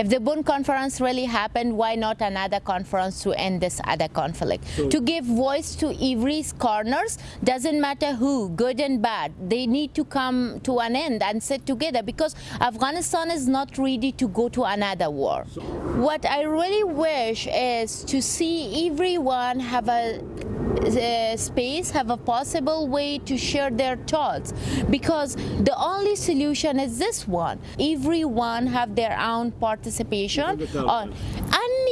If the Bonn conference really happened, why not another conference to end this other conflict? So- to give voice to every corners, doesn't matter who, good and bad. They need to come to an end and sit together because Afghanistan is not ready to go to another war. What I really wish is to see everyone have a uh, space have a possible way to share their thoughts because the only solution is this one everyone have their own participation Even the Taliban. on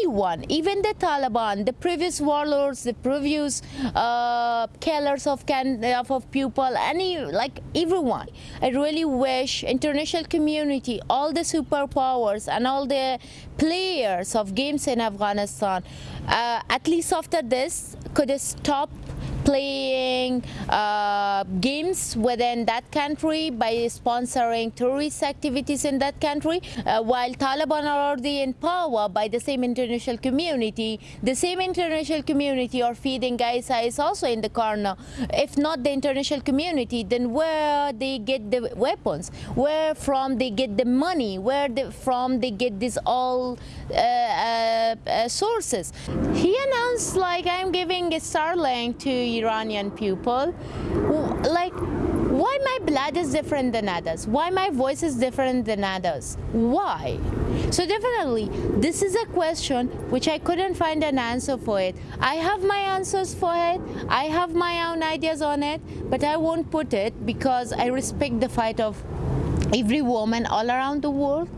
anyone even the taliban the previous warlords the previous uh, killers of can of, people any like everyone. I really wish international community all the superpowers and all the players of games in afghanistan uh, at least after this could stop playing uh, games within that country by sponsoring tourist activities in that country uh, while Taliban are already in power by the same international community. The same international community are feeding ISIS is also in the corner. If not the international community then where they get the weapons? Where from they get the money? Where the, from they get this all uh, uh, uh, sources? He announced like I'm giving a Starlink to Iranian people like why my blood is different than others? Why my voice is different than others? Why? So definitely this is a question which I couldn't find an answer for it. I have my answers for it. I have my own ideas on it but I won't put it because I respect the fight of every woman all around the world